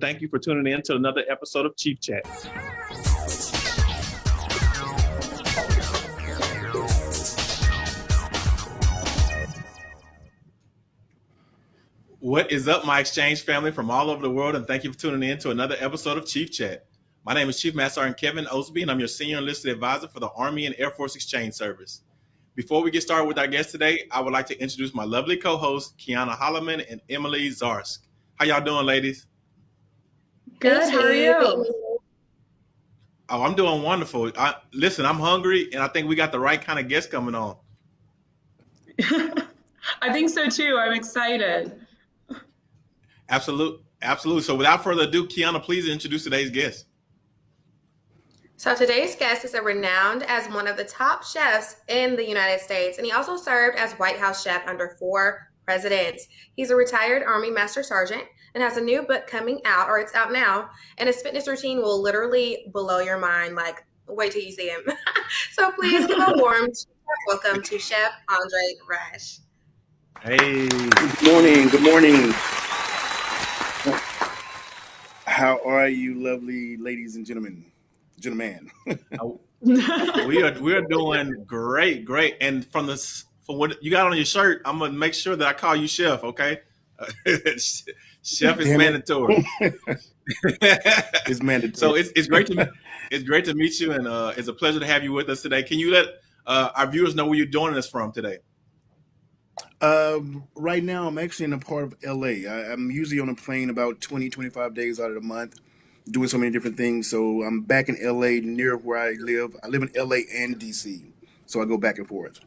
Thank you for tuning in to another episode of Chief Chat. What is up, my exchange family from all over the world, and thank you for tuning in to another episode of Chief Chat. My name is Chief Master Sergeant Kevin Osby, and I'm your senior enlisted advisor for the Army and Air Force Exchange Service. Before we get started with our guest today, I would like to introduce my lovely co-hosts, Kiana Holloman and Emily Zarsk. How y'all doing, ladies? Good. How are you? Oh, I'm doing wonderful. I, listen, I'm hungry, and I think we got the right kind of guest coming on. I think so too. I'm excited. Absolutely, absolutely. So, without further ado, Kiana, please introduce today's guest. So today's guest is a renowned as one of the top chefs in the United States, and he also served as White House chef under four presidents. He's a retired Army Master Sergeant and has a new book coming out, or it's out now, and his fitness routine will literally blow your mind. Like, wait till you see him. so please give a warm welcome to Chef Andre Rush. Hey. Good morning. Good morning. How are you, lovely ladies and gentlemen? Gentlemen. we are we are doing great, great. And from the from what you got on your shirt, I'm gonna make sure that I call you chef. Okay. Chef is Damn mandatory. it's mandatory. So it's, it's great to it's great to meet you, and uh, it's a pleasure to have you with us today. Can you let uh, our viewers know where you're joining us from today? Um, right now, I'm actually in a part of LA. I, am usually on a plane about 20, 25 days out of the month, doing so many different things. So I'm back in LA near where I live. I live in LA and DC, so I go back and forth.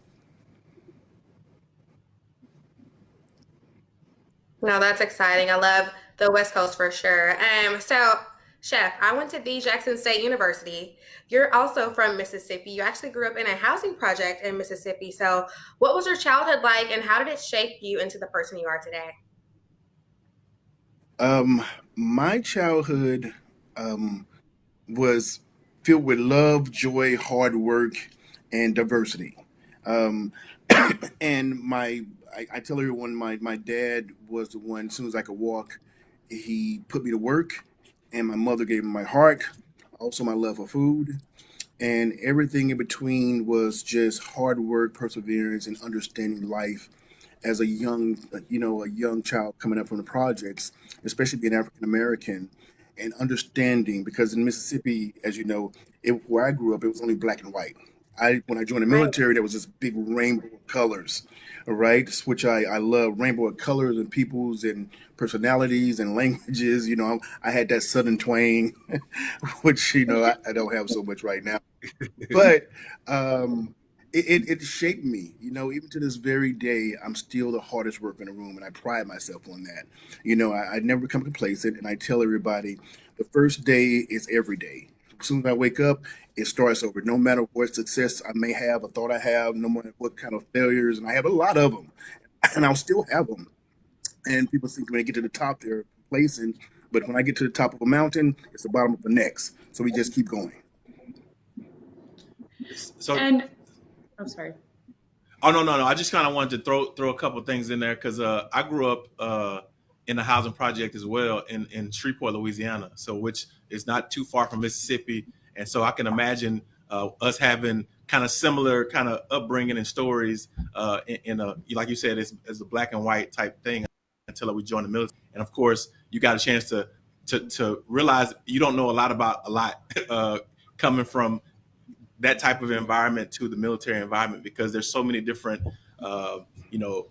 No, that's exciting. I love the West Coast for sure. Um, so Chef, I went to the Jackson State University. You're also from Mississippi. You actually grew up in a housing project in Mississippi. So, what was your childhood like, and how did it shape you into the person you are today? Um, my childhood um, was filled with love, joy, hard work, and diversity. Um, and my I, I tell everyone my my dad was the one. As soon as I could walk, he put me to work, and my mother gave me my heart, also my love for food, and everything in between was just hard work, perseverance, and understanding life as a young, uh, you know, a young child coming up from the projects, especially being African American, and understanding because in Mississippi, as you know, it, where I grew up, it was only black and white. I when I joined the military, there was this big rainbow of colors, right? Which I I love rainbow of colors and peoples and personalities and languages. You know, I had that southern twang, which you know I, I don't have so much right now, but um, it, it, it shaped me. You know, even to this very day, I'm still the hardest worker in the room, and I pride myself on that. You know, I, I never become complacent, and I tell everybody the first day is every day. As soon as I wake up, it starts over. No matter what success I may have, or thought I have, no matter what kind of failures, and I have a lot of them, and I'll still have them. And people think when they get to the top, they're complacent. But when I get to the top of a mountain, it's the bottom of the next. So we just keep going. So and I'm sorry. Oh no no no! I just kind of wanted to throw throw a couple things in there because uh, I grew up uh, in a housing project as well in in Shreveport, Louisiana. So which is not too far from Mississippi, and so I can imagine uh, us having kind of similar kind of upbringing and stories uh, in, in, a like you said, it's, it's a black and white type thing until we joined the military. And of course, you got a chance to to to realize you don't know a lot about a lot uh, coming from that type of environment to the military environment because there's so many different uh, you know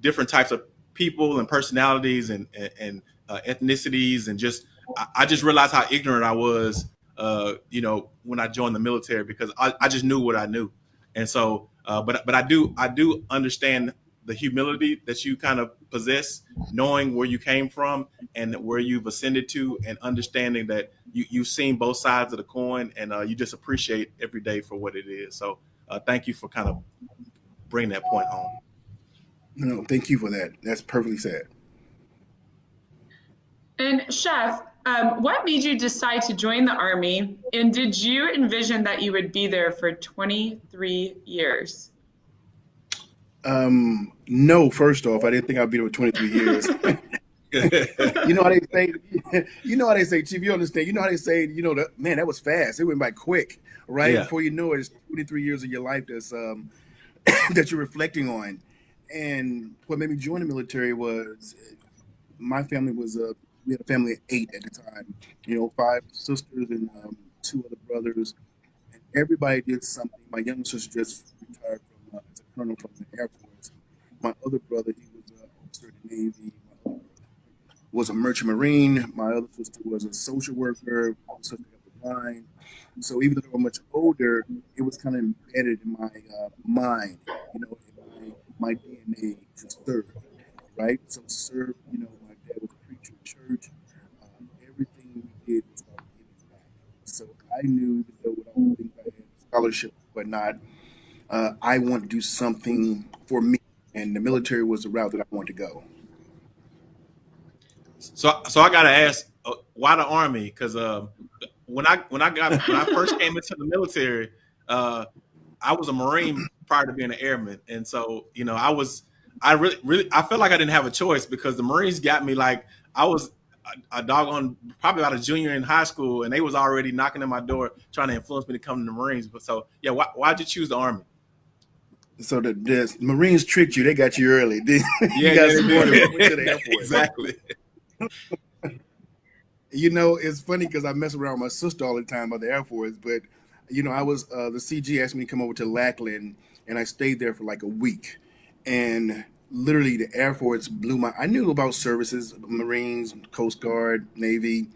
different types of people and personalities and and, and uh, ethnicities and just I, I, just realized how ignorant I was uh, you know when I joined the military because I, I just knew what I knew and so uh, but but I do I do understand the humility that you kind of possess, knowing where you came from and where you've ascended to, and understanding that you, you've seen both sides of the coin and uh, you just appreciate every day for what it is. So uh, thank you for kind of bringing that point home. No, thank you for that. That's perfectly said. And Chef, um, what made you decide to join the Army? And did you envision that you would be there for 23 years? Um, no, first off, I didn't think I'd be there for 23 years. you know how they say, you know how they say, Chief, you understand, you know how they say, you know, the, man, that was fast. It went by quick, right? Yeah. Before you know it, it's 23 years of your life that's um that you're reflecting on. And what made me join the military was my family was a we had a family of eight at the time. You know, five sisters and um, two other brothers, and everybody did something. My younger sister just retired from uh, as a colonel from the Air Force. My other brother, he was an officer in the Navy. My was a merchant marine. My other sister was a social worker. Other sister line. So even though were much older, it was kind of embedded in my uh, mind, you know, in my, my DNA to serve, right? So serve, you know, my dad was a preacher in church. Um, everything we did was about giving back. So I knew that with all the things I had, scholarship, but not, uh, I want to do something for me, and the military was the route that I wanted to go. So, so I gotta ask, uh, why the army? Because uh, when I when I got when I first came into the military, uh, I was a Marine prior to being an airman, and so you know I was I really really I felt like I didn't have a choice because the Marines got me like I was a, a dog on probably about a junior in high school, and they was already knocking at my door trying to influence me to come to the Marines. But so yeah, why why'd you choose the army? So the, the Marines tricked you; they got you early. you Yeah, got yeah, supported to the Air exactly. You know, it's funny because I mess around with my sister all the time about the Air Force, but you know, I was uh, the CG asked me to come over to Lackland, and I stayed there for like a week, and literally the Air Force blew my. I knew about services, Marines, Coast Guard, Navy,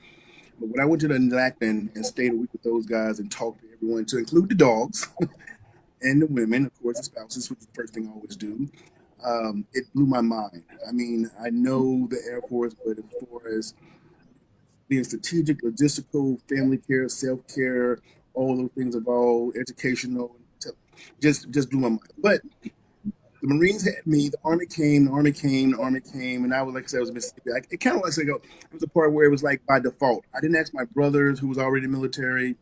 but when I went to the Lackland and stayed a week with those guys and talked to everyone, to include the dogs and the women, of course, the spouses, which is the first thing I always do. Um, it blew my mind. I mean, I know the Air Force, but as far as being strategic, logistical, family care, self care, all those things involved, educational, just just blew my mind. But the Marines had me, the Army came, the Army came, the Army came, and I was like I said, I was Mississippi. I, it kind of like I go, it was a part where it was like by default. I didn't ask my brothers who was already military.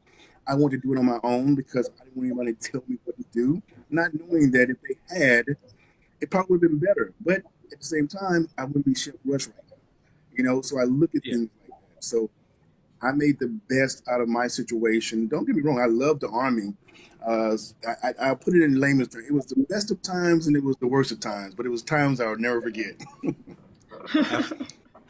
I wanted to do it on my own because I didn't want anybody to tell me what to do, not knowing that if they had, it probably would have been better. But at the same time, I wouldn't be Chef Rush right now. You know, so I look at Yeah. things like that. So I made the best out of my situation. Don't get me wrong, I love the army. Uh, I, I, put it in layman's terms. It was the best of times and it was the worst of times, but it was times I would never forget.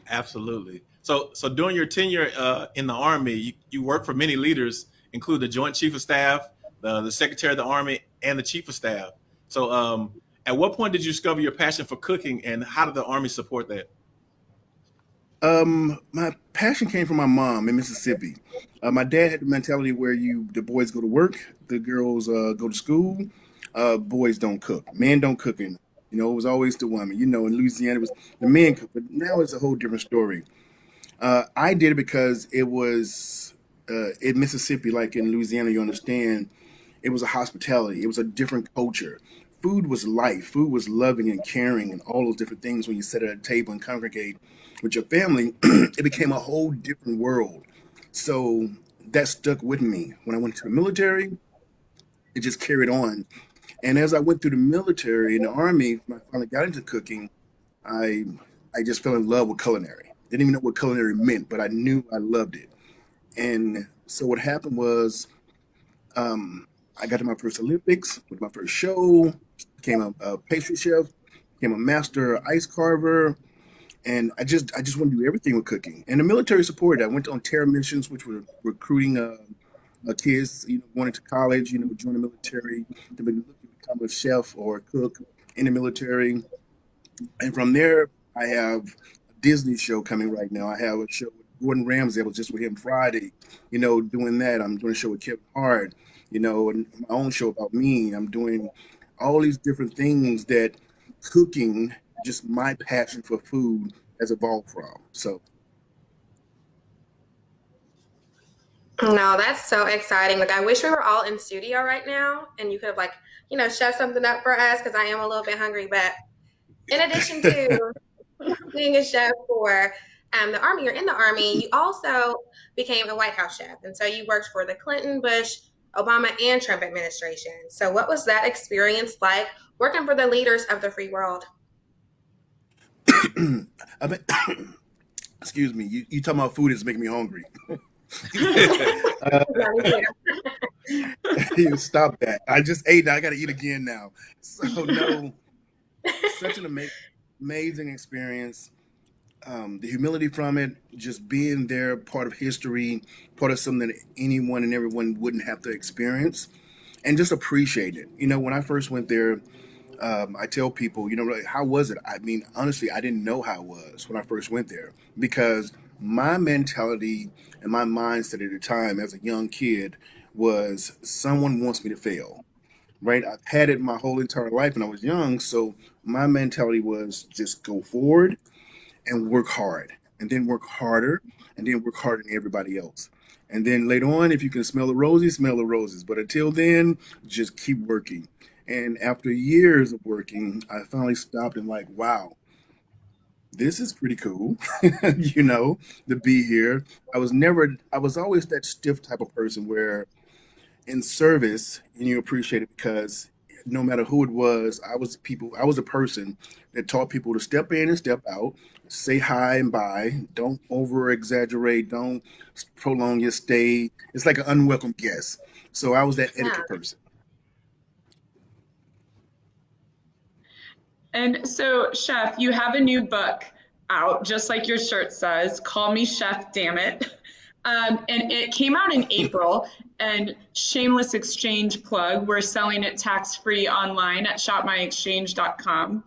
Absolutely. So, so during your tenure uh, in the Army, you, you worked for many leaders, including the Joint Chief of Staff, the, the Secretary of the Army, and the Chief of Staff. So, um, at what point did you discover your passion for cooking, and how did the Army support that? Um, my passion came from my mom in Mississippi. Uh, my dad had the mentality where you the boys go to work, the girls uh, go to school, uh, boys don't cook, men don't cook. You know, it was always the woman. You know, in Louisiana, it was the men cook, but now it's a whole different story. Uh, I did it because it was uh, in Mississippi, like in Louisiana. You understand, it was a hospitality. It was a different culture. Food was life. Food was loving and caring and all those different things. When you sit at a table and congregate with your family, it became a whole different world. So that stuck with me. When I went to the military, it just carried on. And as I went through the military and the army, when I finally got into cooking, I I just fell in love with culinary. Didn't even know what culinary meant, but I knew I loved it. And so what happened was um, I got to my first Olympics with my first show, became a, a pastry chef, became a master ice carver, and I just I just want to do everything with cooking. And the military supported. I went on terror missions, which were recruiting uh, uh, kids, you know, going into college, you know, join the military to be, become a chef or a cook in the military. And from there, I have a Disney show coming right now. I have a show with Gordon Ramsay. I was just with him Friday, you know, doing that. I'm doing a show with Kevin Hart, you know, and my own show about me. I'm doing all these different things that cooking, just my passion for food, has evolved from. So No, that's so exciting. Like I wish we were all in studio right now and you could have like, you know, chef something up for us because I am a little bit hungry. But in addition to being a chef for um, the Army, you're in the Army, you also became a White House chef. And so you worked for the Clinton, Bush, Obama, and Trump administration. So what was that experience like working for the leaders of the free world? I mean, excuse me, you, you talking about food is making me hungry. Stop that. I just ate. I got to eat again now. So, no, such an ama- amazing experience. Um, the humility from it, just being there, part of history, part of something that anyone and everyone wouldn't have to experience, and just appreciate it. You know, when I first went there, um, I tell people, you know, like, how was it? I mean, honestly, I didn't know how it was when I first went there because my mentality and my mindset at the time as a young kid was someone wants me to fail, right? I've had it my whole entire life when I was young. So my mentality was just go forward and work hard and then work harder and then work harder than everybody else. And then later on, if you can smell the roses, smell the roses. But until then, just keep working. And after years of working, I finally stopped and like, wow, this is pretty cool, you know, to be here. I was never, I was always that stiff type of person where in service, and you appreciate it because no matter who it was, I was people, I was a person that taught people to step in and step out, say hi and bye, don't over exaggerate, don't prolong your stay. It's like an unwelcome guest. So I was that Yeah. etiquette person. And so, Chef, you have a new book out, just like your shirt says, Call Me Chef, Damn It. Um, and it came out in April. And shameless exchange plug, we're selling it tax free online at shopmyexchange.com.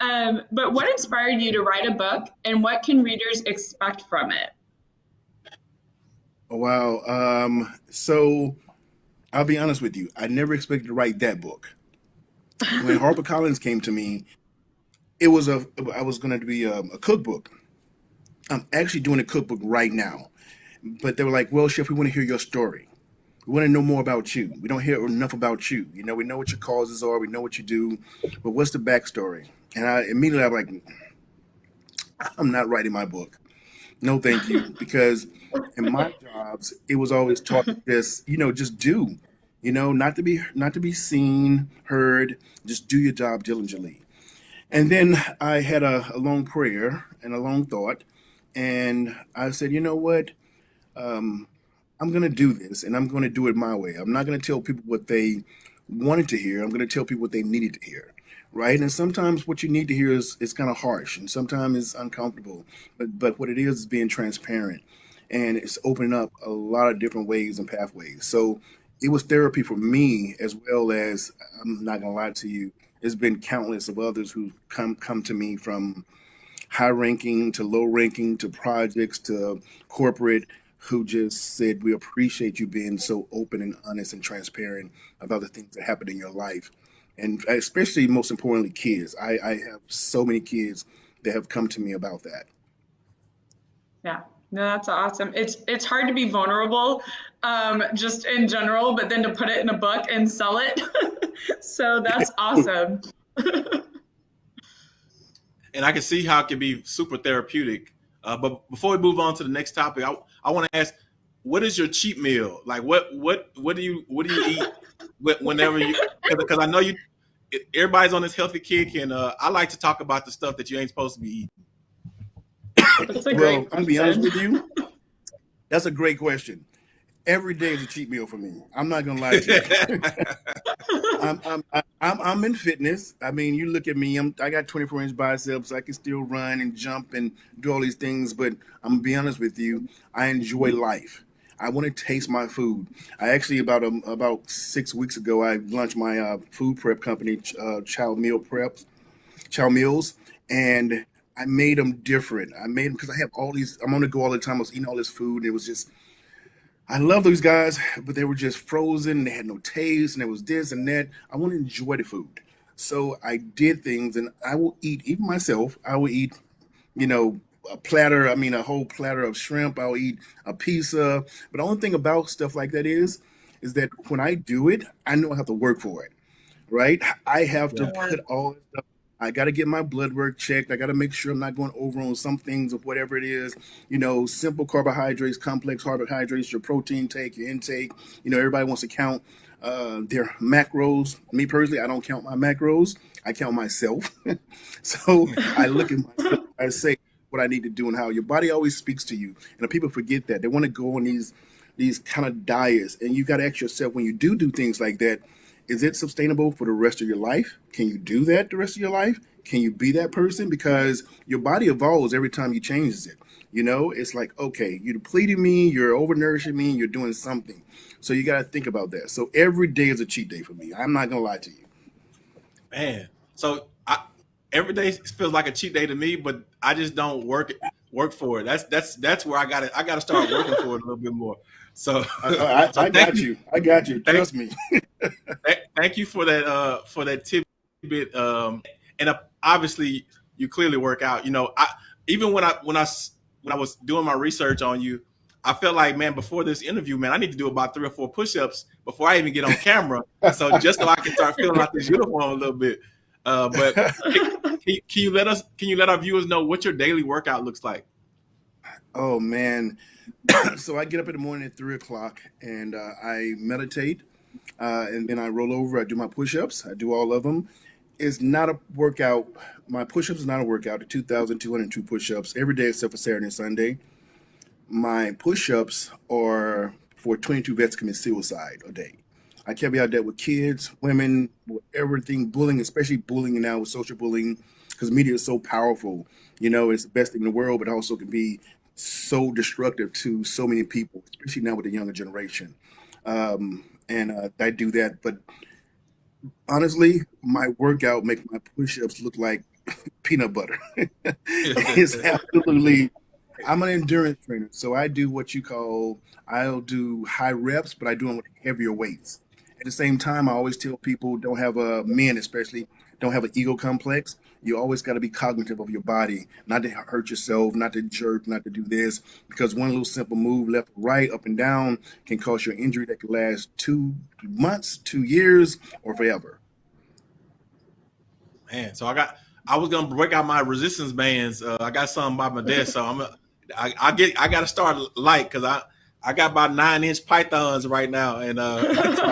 Um, but what inspired you to write a book and what can readers expect from it? Wow. Um, so I'll be honest with you. I never expected to write that book. When HarperCollins came to me, it was a I was going to be a, a cookbook. I'm actually doing a cookbook right now, but they were like, "Well, chef, we want to hear your story. We want to know more about you. We don't hear enough about you. You know, we know what your causes are, we know what you do, but what's the backstory?" And I immediately I'm like, "I'm not writing my book. No, thank you." Because in my jobs, it was always taught this, you know, just do, you know, not to be not to be seen, heard, just do your job diligently. And then I had a, a long prayer and a long thought, and I said, you know what? Um, I'm going to do this, and I'm going to do it my way. I'm not going to tell people what they wanted to hear. I'm going to tell people what they needed to hear, right? And sometimes what you need to hear is is kind of harsh, and sometimes it's uncomfortable. But but what it is is being transparent, and it's opening up a lot of different ways and pathways. So it was therapy for me as well as I'm not going to lie to you. There's been countless of others who come come to me from high ranking to low ranking to projects to corporate who just said we appreciate you being so open and honest and transparent about the things that happen in your life and especially most importantly kids i, I have so many kids that have come to me about that Yeah, no, that's awesome. It's it's hard to be vulnerable, um, just in general, but then to put it in a book and sell it. So that's awesome. and I can see how it can be super therapeutic. Uh, but before we move on to the next topic, I, I want to ask, what is your cheat meal? Like, what what what do you what do you eat whenever you? Because I know you, everybody's on this healthy kick, and uh, I like to talk about the stuff that you ain't supposed to be eating. That's a well great i'm gonna be honest with you that's a great question every day is a cheat meal for me i'm not gonna lie to you I'm, I'm I'm I'm in fitness. I mean, you look at me. I'm I got 24 inch biceps. I can still run and jump and do all these things. But I'm gonna be honest with you. I enjoy life. I want to taste my food. I actually about um, about six weeks ago I launched my uh, food prep company, uh, Child Meal Preps, Child Meals, and I made them different. I made them because I have all these. I'm on the go all the time. I was eating all this food. And it was just I love those guys, but they were just frozen. They had no taste, and it was this and that. I want to enjoy the food, so I did things, and I will eat even myself. I will eat, you know, a platter. I mean, a whole platter of shrimp. I'll eat a pizza. But the only thing about stuff like that is, is that when I do it, I know I have to work for it right? I have to. Yeah. put all this stuff. I got to get my blood work checked. I got to make sure I'm not going over on some things of whatever it is. You know, simple carbohydrates, complex carbohydrates, your protein take, your intake. You know, everybody wants to count uh, their macros. Me personally, I don't count my macros. I count myself. so I look at myself. I say, what I need to do and how your body always speaks to you. And people forget that. They want to go on these these kind of diets. And you got to ask yourself when you do do things like that, is it sustainable for the rest of your life? Can you do that the rest of your life? Can you be that person? Because your body evolves every time you changes it. You know, it's like, okay, you're depleting me, you're overnourishing me, you're doing something. So you got to think about that. So every day is a cheat day for me. I'm not going to lie to you. Man, so I, every day feels like a cheat day to me, but I just don't work work for it. That's that's that's where I got to I got to start working for it a little bit more. So I, I, so I got you. I got you. Trust me. thank you for that uh for that tidbit. Um, and uh, obviously you clearly work out. You know, I even when I when I when I was doing my research on you, I felt like, man, before this interview, man, I need to do about three or four push-ups before I even get on camera. so just so I can start filling out this uniform a little bit. Uh, but can, can, you let us? Can you let our viewers know what your daily workout looks like? Oh man, so I get up in the morning at three o'clock and uh, I meditate, uh, and then I roll over. I do my push-ups. I do all of them. It's not a workout. My push-ups is not a workout. The two thousand two hundred two push-ups every day except for Saturday and Sunday my push-ups are for 22 vets commit suicide a day. I out that with kids, women, with everything, bullying, especially bullying now with social bullying, because media is so powerful. You know, it's the best thing in the world, but also can be so destructive to so many people, especially now with the younger generation. Um, and uh, I do that, but honestly, my workout makes my push-ups look like peanut butter. it's absolutely I'm an endurance trainer, so I do what you call I'll do high reps, but I do them with heavier weights. At the same time, I always tell people don't have a men especially don't have an ego complex. You always got to be cognitive of your body, not to hurt yourself, not to jerk, not to do this, because one little simple move left right, up and down, can cause you an injury that could last two months, two years, or forever. Man, so I got I was gonna break out my resistance bands. Uh, I got some by my desk, so I'm I, I get I got to start light because I I got about nine inch pythons right now, and uh,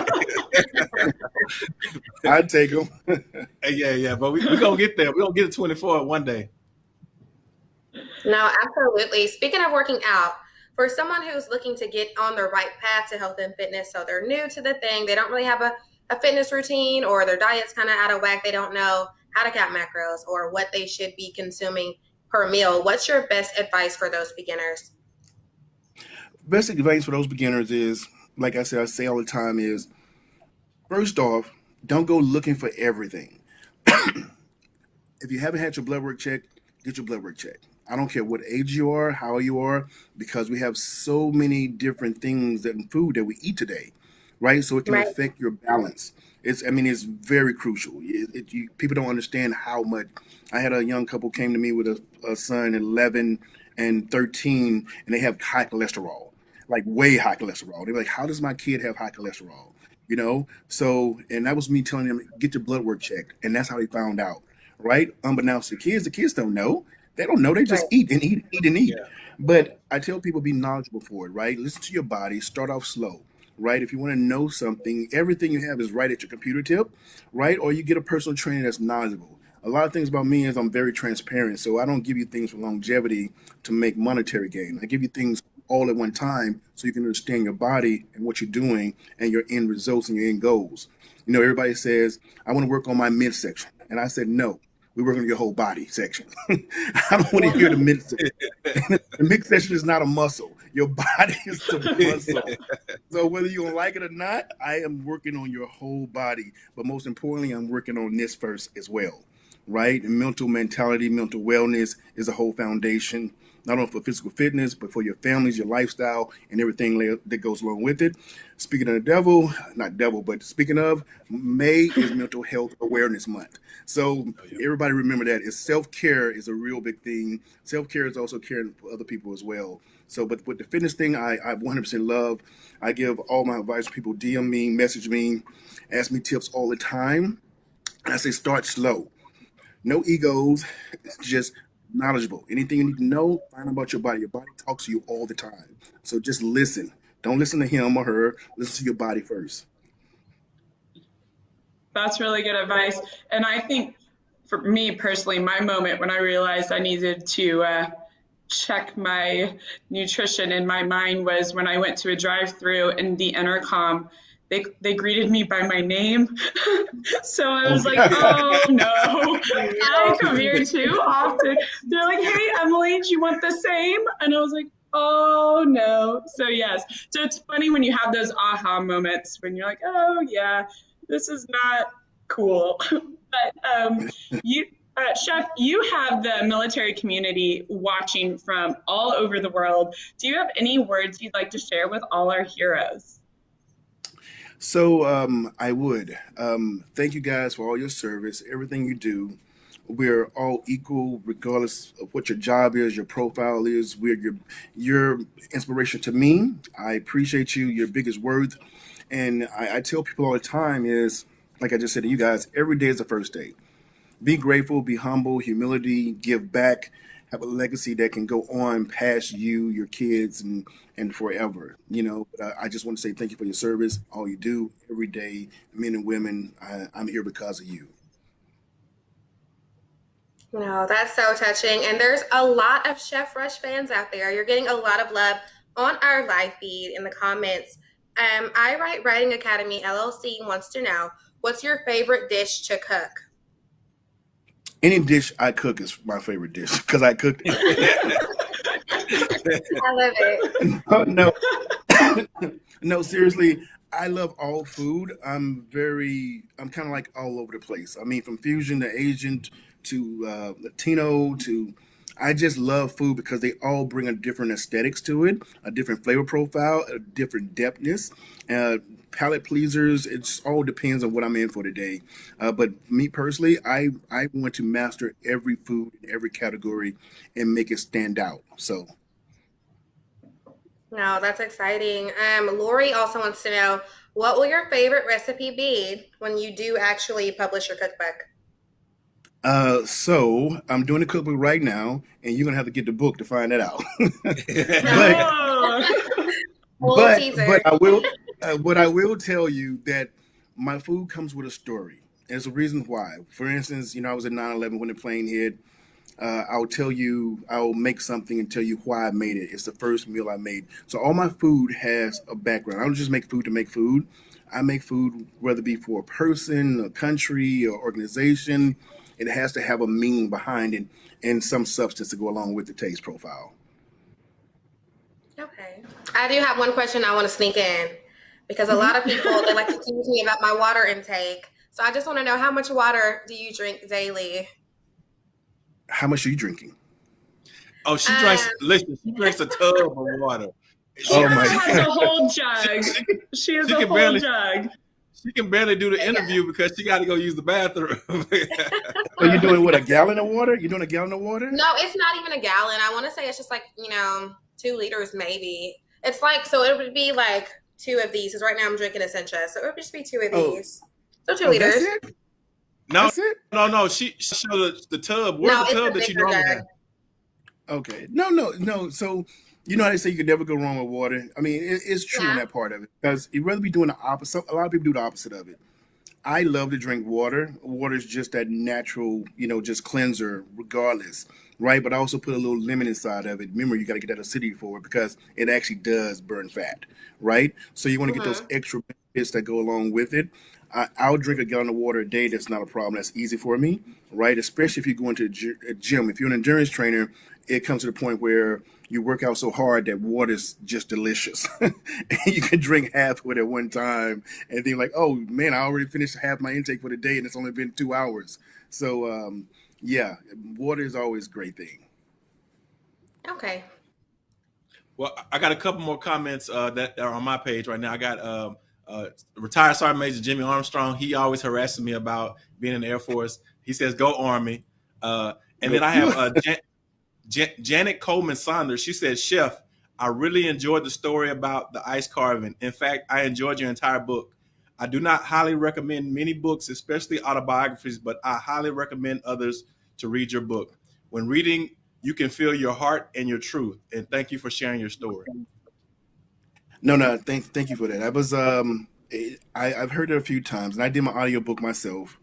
I'd take them. yeah, yeah, but we we gonna get there. We're gonna get to twenty four one day. No, absolutely. Speaking of working out, for someone who's looking to get on the right path to health and fitness, so they're new to the thing, they don't really have a, a fitness routine, or their diet's kind of out of whack, they don't know how to count macros or what they should be consuming per meal. What's your best advice for those beginners? Best advice for those beginners is, like I said, I say all the time is, first off, don't go looking for everything. if you haven't had your blood work checked, get your blood work checked. I don't care what age you are, how you are, because we have so many different things in food that we eat today, right? So it can right. affect your balance. It's, I mean, it's very crucial. It, it, you, people don't understand how much. I had a young couple came to me with a, a son, 11 and 13, and they have high cholesterol, like way high cholesterol. They're like, how does my kid have high cholesterol? You know? So, and that was me telling them, get your blood work checked. And that's how they found out, right? Unbeknownst to kids, the kids don't know. They don't know. They just eat and eat, eat and eat. Yeah. But I tell people be knowledgeable for it, right? Listen to your body, start off slow right? If you want to know something, everything you have is right at your computer tip, right? Or you get a personal trainer that's knowledgeable. A lot of things about me is I'm very transparent. So I don't give you things for longevity to make monetary gain. I give you things all at one time so you can understand your body and what you're doing and your end results and your end goals. You know, everybody says, I want to work on my midsection. And I said, no, we work on your whole body section. I don't want to hear the midsection. the midsection is not a muscle. Your body is the muscle. so whether you like it or not, I am working on your whole body. But most importantly, I'm working on this first as well. Right? And mental mentality, mental wellness is a whole foundation not only for physical fitness, but for your families, your lifestyle, and everything that goes along with it. Speaking of the devil, not devil, but speaking of, May is Mental Health Awareness Month. So oh, yeah. everybody remember that is self-care is a real big thing. Self-care is also caring for other people as well. So, but with the fitness thing, I, I 100% love. I give all my advice to people DM me, message me, ask me tips all the time. And I say start slow. No egos, just knowledgeable. Anything you need to know, find about your body. Your body talks to you all the time. So just listen. Don't listen to him or her. Listen to your body first. That's really good advice. And I think for me personally, my moment when I realized I needed to uh, check my nutrition in my mind was when I went to a drive-through and the intercom they they greeted me by my name. so I was like, oh no, I come here too often. They're like, hey Emily, do you want the same? And I was like, oh no. So yes. So it's funny when you have those aha moments when you're like, oh yeah, this is not cool. but um, you uh, Chef, you have the military community watching from all over the world. Do you have any words you'd like to share with all our heroes? So um, I would um, thank you guys for all your service, everything you do. We're all equal, regardless of what your job is, your profile is. We're your your inspiration to me. I appreciate you. Your biggest worth, and I, I tell people all the time is like I just said to you guys. Every day is the first day be grateful, be humble, humility, give back, have a legacy that can go on past you, your kids, and and forever. You know, but I, I just want to say thank you for your service, all you do every day, men and women. I, I'm here because of you. No, that's so touching. And there's a lot of Chef Rush fans out there. You're getting a lot of love on our live feed in the comments. Um, I Write Writing Academy LLC wants to know what's your favorite dish to cook? Any dish I cook is my favorite dish because I cook. I love it. No, no, no, seriously, I love all food. I'm very, I'm kind of like all over the place. I mean, from fusion to Asian to uh, Latino to, I just love food because they all bring a different aesthetics to it, a different flavor profile, a different depthness. Uh, palate pleasers. It just all depends on what I'm in for today. Uh, but me personally, I I want to master every food in every category and make it stand out. So. No, that's exciting. Um, Lori also wants to know what will your favorite recipe be when you do actually publish your cookbook? Uh, so I'm doing a cookbook right now, and you're gonna have to get the book to find that out. but, but, but I will uh, what I will tell you that my food comes with a story. There's a reason why. For instance, you know, I was at 9/11 when the plane hit. Uh, I'll tell you, I'll make something and tell you why I made it. It's the first meal I made. So all my food has a background. I don't just make food to make food. I make food whether it be for a person, a country, or organization. It has to have a meaning behind it and some substance to go along with the taste profile. Okay. I do have one question I want to sneak in because a lot of people they like to tease me about my water intake. So I just want to know how much water do you drink daily? How much are you drinking? Oh, she drinks. Um, listen, she drinks a tub of water. She oh my has God. a whole jug. She, she has she a whole barely, jug. She can barely do the interview because she got to go use the bathroom. Are you doing what a gallon of water? You doing a gallon of water? No, it's not even a gallon. I want to say it's just like you know two liters maybe. It's like so it would be like two of these because right now I'm drinking Essentia, so it would just be two of oh. these. So two oh, liters. No, no, no. She, she showed the, the tub. Where's no, the tub that you normally have? Okay. No, no, no. So you know how they say you can never go wrong with water. I mean, it, it's true yeah. in that part of it because you'd rather be doing the opposite. A lot of people do the opposite of it. I love to drink water. Water is just that natural, you know, just cleanser, regardless, right? But I also put a little lemon inside of it. Remember, you got to get that acidity for it because it actually does burn fat, right? So you want to get those mm-hmm. extra benefits that go along with it. I, I'll drink a gallon of water a day. That's not a problem. That's easy for me, right? Especially if you go into a gym. If you're an endurance trainer, it comes to the point where you work out so hard that water's just delicious. and you can drink half of it at one time and then like, oh man, I already finished half my intake for the day and it's only been two hours. So um, yeah, water is always a great thing. Okay. Well, I got a couple more comments uh, that are on my page right now. I got um, uh, retired Sergeant Major Jimmy Armstrong. He always harasses me about being in the Air Force. He says, "Go Army." Uh, and then I have uh, Jan- Jan- Janet Coleman Saunders. She said, "Chef, I really enjoyed the story about the ice carving. In fact, I enjoyed your entire book. I do not highly recommend many books, especially autobiographies, but I highly recommend others to read your book. When reading, you can feel your heart and your truth. And thank you for sharing your story." No, no, thank thank you for that. I was um I, I've heard it a few times and I did my audiobook myself.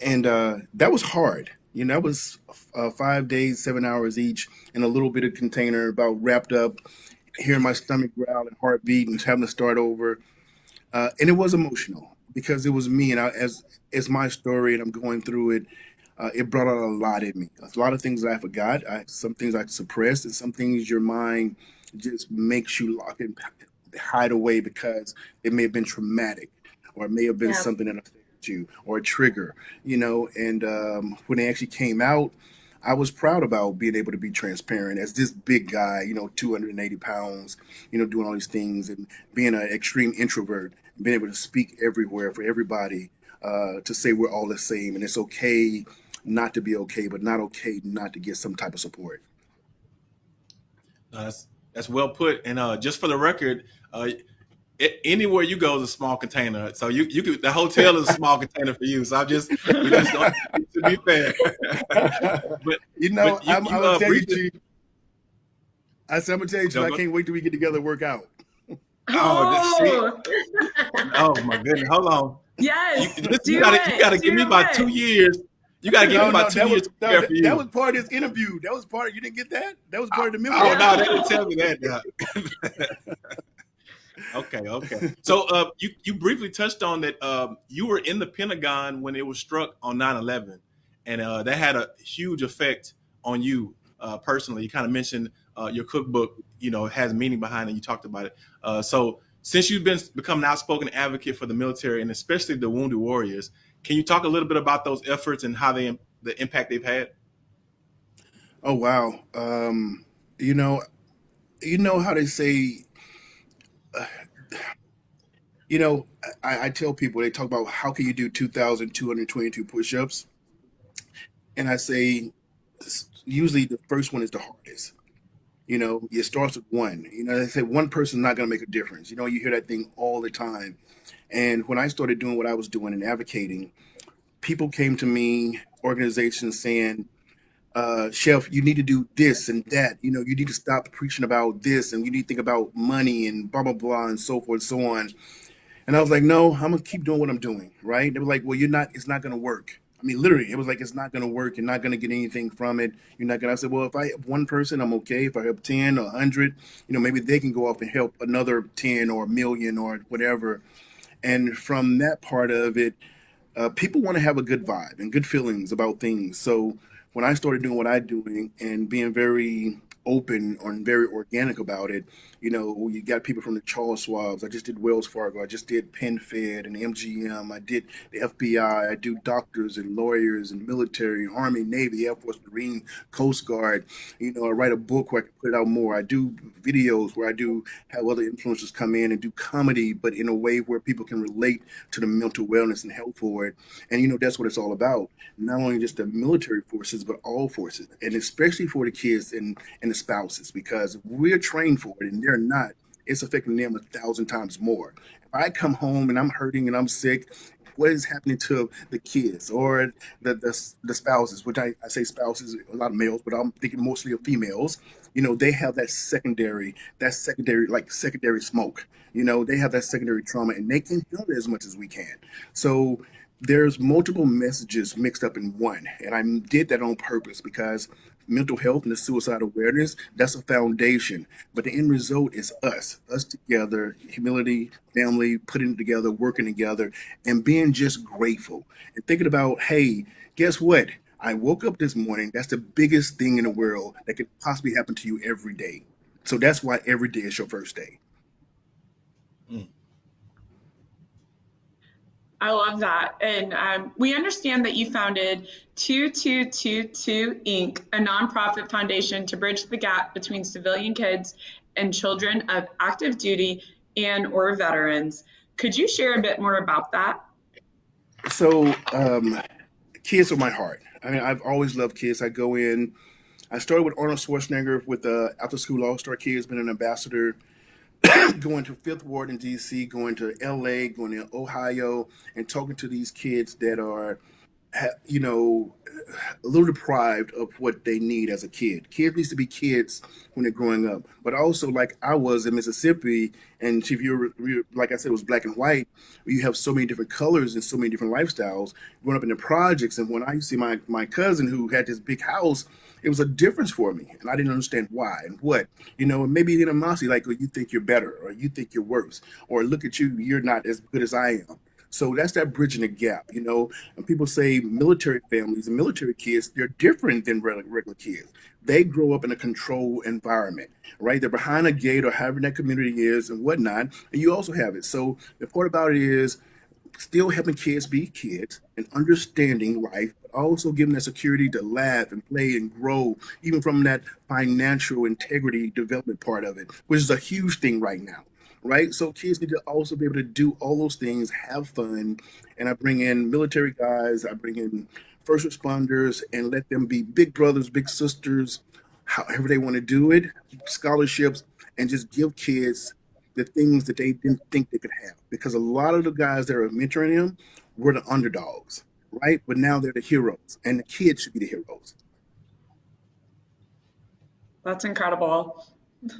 And uh that was hard. You know, that was uh, five days, seven hours each in a little bit of container, about wrapped up, hearing my stomach growl and heartbeat and having to start over. Uh, and it was emotional because it was me and I, as it's my story and I'm going through it. Uh, it brought out a lot in me. A lot of things that I forgot. I, some things I suppressed, and some things your mind just makes you lock and hide away because it may have been traumatic, or it may have been Yeah. something that affected you, or a trigger. You know, and um, when they actually came out, I was proud about being able to be transparent as this big guy, you know, 280 pounds, you know, doing all these things and being an extreme introvert, being able to speak everywhere for everybody, uh, to say we're all the same and it's okay not to be okay, but not okay not to get some type of support. Uh, that's that's well put. And uh, just for the record, uh, a- anywhere you go is a small container. So you you could the hotel is a small container for you. So I'm just we just don't, to be fair. but you know, but you, I'm, you I'm uh, gonna tell you, I said, I'm gonna tell you, I can't wait till we get together and work out. Oh, this, see, Oh, oh my goodness, hold on. You, yes, you gotta you gotta it. give me Do about two years. You gotta give me No, no, about two that was years to no, that, for that was part of this interview. That was part. Of, you didn't get that? That was part of the Oh no, they didn't tell me that. Now. Okay, okay. So uh, you you briefly touched on that um, you were in the Pentagon when it was struck on 9/11, and uh, that had a huge effect on you uh, personally. You kind of mentioned uh, your cookbook, you know, has meaning behind it. You talked about it. Uh, so since you've been become an outspoken advocate for the military and especially the wounded warriors, can you talk a little bit about those efforts and how they the impact they've had? Oh wow. Um, you know, you know how they say. You know, I, I tell people they talk about how can you do 2,222 push-ups, and I say usually the first one is the hardest. You know, it starts with one. You know, they say one person's not going to make a difference. You know, you hear that thing all the time. And when I started doing what I was doing and advocating, people came to me, organizations saying, uh, Chef, you need to do this and that. You know, you need to stop preaching about this and you need to think about money and blah, blah, blah, and so forth and so on. And I was like, no, I'm gonna keep doing what I'm doing, right? They were like, well, you're not, it's not gonna work. I mean, literally, it was like, it's not gonna work. You're not gonna get anything from it. You're not gonna. I said, well, if I help one person, I'm okay. If I help 10 or 100, you know, maybe they can go off and help another 10 or a million or whatever. And from that part of it, uh, people want to have a good vibe and good feelings about things. So when I started doing what I'm doing and being very open and very organic about it, you know, you got people from the Charles Schwabs. I just did Wells Fargo. I just did PenFed and MGM. I did the FBI. I do doctors and lawyers and military, Army, Navy, Air Force, Marine, Coast Guard. You know, I write a book where I can put it out more. I do videos where I do have other influencers come in and do comedy, but in a way where people can relate to the mental wellness and health for it. And you know, that's what it's all about. Not only just the military forces, but all forces, and especially for the kids and, and the spouses, because we're trained for it and they're not, it's affecting them a thousand times more. If I come home and I'm hurting and I'm sick, what is happening to the kids or the the, the spouses, which I, I say spouses, a lot of males, but I'm thinking mostly of females, you know, they have that secondary, that secondary, like secondary smoke. You know, they have that secondary trauma and they can heal it as much as we can. So there's multiple messages mixed up in one and i did that on purpose because mental health and the suicide awareness that's a foundation. But the end result is us us together humility family putting together working together and being just grateful. And thinking about hey guess what? I woke up this morning that's the biggest thing in the world that could possibly happen to you every day. So that's why every day is your first day. Mm. I love that. And um, we understand that you founded 2222 Inc., a nonprofit foundation to bridge the gap between civilian kids and children of active duty and or veterans. Could you share a bit more about that? so um kids are my heart i mean i've always loved kids i go in I started with Arnold Schwarzenegger with the After School All Star Kids, been an ambassador, going to Fifth Ward in DC, going to LA, going to Ohio, and talking to these kids that are you know, a little deprived of what they need as a kid. Kids needs to be kids when they're growing up, but also like I was in Mississippi, and if you're, like I said, it was black and white. You have so many different colors and so many different lifestyles. Growing up in the projects, and when I see my my cousin who had this big house, it was a difference for me, and I didn't understand why and what. You know, and maybe animosity, like oh, you think you're better, or you think you're worse, or look at you, you're not as good as I am so that's that bridging the gap, you know. And people say military families and military kids, they're different than regular kids. They grow up in a controlled environment, right? They're behind a gate or however that community is and whatnot. And you also have it. So the part about it is still helping kids be kids and understanding life, but also giving them security to laugh and play and grow, even from that financial integrity development part of it, which is a huge thing right now right? So kids need to also be able to do all those things, have fun. And I bring in military guys, I bring in first responders, and let them be big brothers, big sisters, however they want to do it, scholarships, and just give kids the things that they didn't think they could have. Because a lot of the guys that are mentoring them were the underdogs, right? But now they're the heroes, and the kids should be the heroes. That's incredible.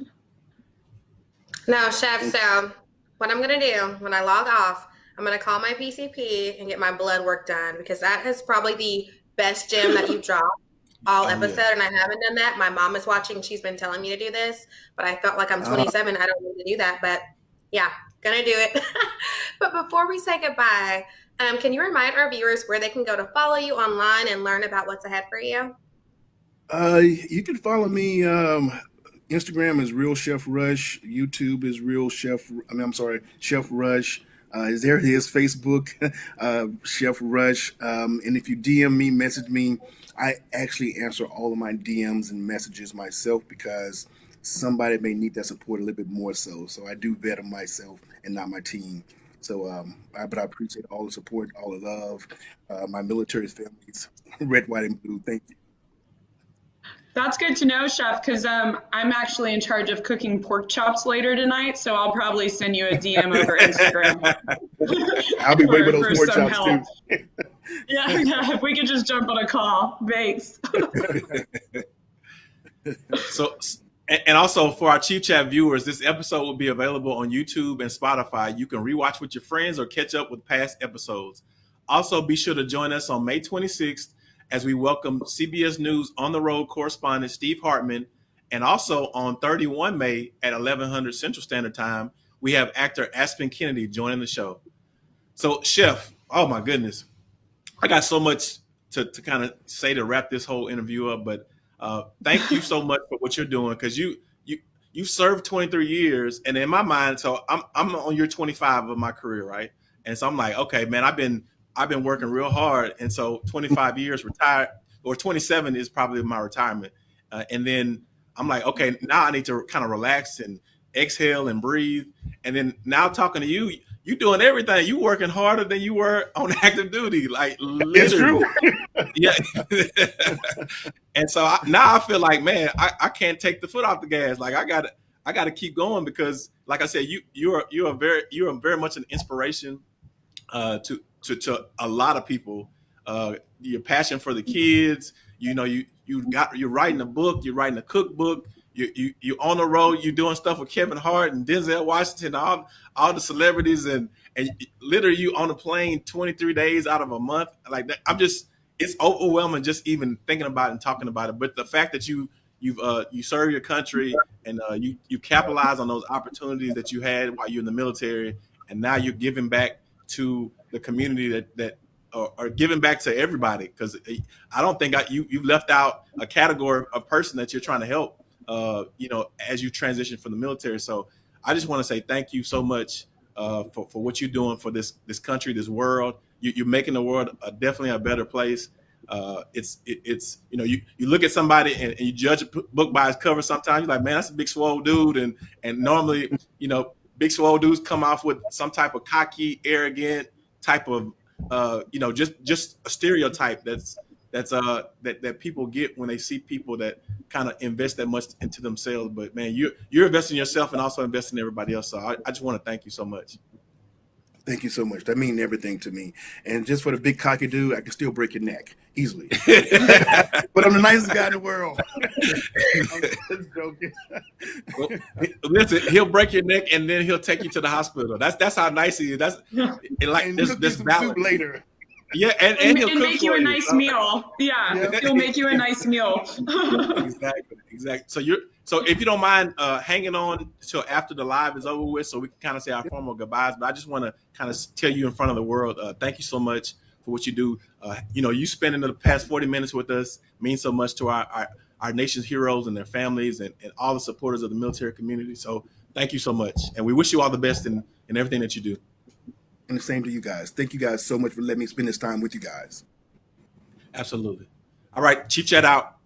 Now, chef. So what I'm gonna do when I log off, I'm gonna call my PCP and get my blood work done because that is probably the best gem that you've dropped all oh, episode, yeah. and I haven't done that. My mom is watching; she's been telling me to do this, but I felt like I'm uh-huh. 27. Uh, I don't need to do that, but yeah, gonna do it. but before we say goodbye, um, can you remind our viewers where they can go to follow you online and learn about what's ahead for you? Uh, you can follow me um, Instagram is Real Chef Rush. YouTube is Real Chef. I mean, I'm sorry, Chef Rush. Uh, there it is. Facebook, uh, Chef Rush. Um, and if you DM me, message me, I actually answer all of my DMs and messages myself because somebody may need that support a little bit more so. So I do better myself and not my team. So, um, I, but I appreciate all the support, all the love, uh, my military families, red, white, and blue. Thank you. That's good to know, Chef, because um, I'm actually in charge of cooking pork chops later tonight, so I'll probably send you a DM over Instagram. I'll be waiting for those pork chops help. too. yeah, yeah, if we could just jump on a call. Thanks. so, and also for our Chief Chat viewers, this episode will be available on YouTube and Spotify. You can rewatch with your friends or catch up with past episodes. Also, be sure to join us on May 26th as we welcome CBS News on the road correspondent Steve Hartman. And also on 31 May at 1100 Central Standard Time, we have actor Aspen Kennedy joining the show. So, Chef, oh my goodness, I got so much to, to kind of say to wrap this whole interview up, but uh, thank you so much for what you're doing because you you you served 23 years, and in my mind, so I'm I'm on year 25 of my career, right? And so I'm like, okay, man, I've been I've been working real hard, and so 25 years retired, or 27 is probably my retirement. Uh, and then I'm like, okay, now I need to kind of relax and exhale and breathe. And then now talking to you, you doing everything. You working harder than you were on active duty, like literally. yeah. and so I, now I feel like, man, I, I can't take the foot off the gas. Like I got to, I got to keep going because, like I said, you you are you are very you are very much an inspiration uh, to to, to a lot of people. Uh, your passion for the kids, you know, you you got you're writing a book, you're writing a cookbook, you you you on the road, you're doing stuff with Kevin Hart and Denzel Washington, all all the celebrities, and and literally you on a plane 23 days out of a month, like that. I'm just it's overwhelming just even thinking about it and talking about it. But the fact that you you've uh, you serve your country and uh, you you capitalize on those opportunities that you had while you're in the military, and now you're giving back to the community that that are giving back to everybody because I don't think I, you you left out a category of person that you're trying to help. Uh, you know, as you transition from the military. So I just want to say thank you so much uh, for for what you're doing for this this country, this world. You, are making the world a, definitely a better place. Uh, it's it, it's you know you, you look at somebody and, and, you judge a book by its cover. Sometimes you're like, man, that's a big swole dude, and and normally you know big swole dudes come off with some type of cocky, arrogant, type of uh, you know just just a stereotype that's that's uh that that people get when they see people that kind of invest that much into themselves. But man, you're you're investing yourself and also investing in everybody else. So I, I just want to thank you so much. Thank you so much. That means everything to me. And just for the big cocky dude, I can still break your neck easily. but I'm the nicest guy in the world. I'm just joking. Well, Listen, he'll break your neck and then he'll take you to the hospital. That's that's how nice he is. That's and like And this this balance. soup later. Yeah, and, and, And, he'll and make you a nice meal. Yeah, Yeah. he'll make you a nice meal. exactly, exactly. So you're so if you don't mind uh, hanging on till after the live is over with, so we can kind of say our formal goodbyes. But I just want to kind of tell you in front of the world, uh, thank you so much for what you do. Uh, you know, you spending the past forty minutes with us means so much to our our, our nation's heroes and their families and, and all the supporters of the military community. So thank you so much, and we wish you all the best in in everything that you do. And the same to you guys. Thank you guys so much for letting me spend this time with you guys. Absolutely. All right, Chief Chat out.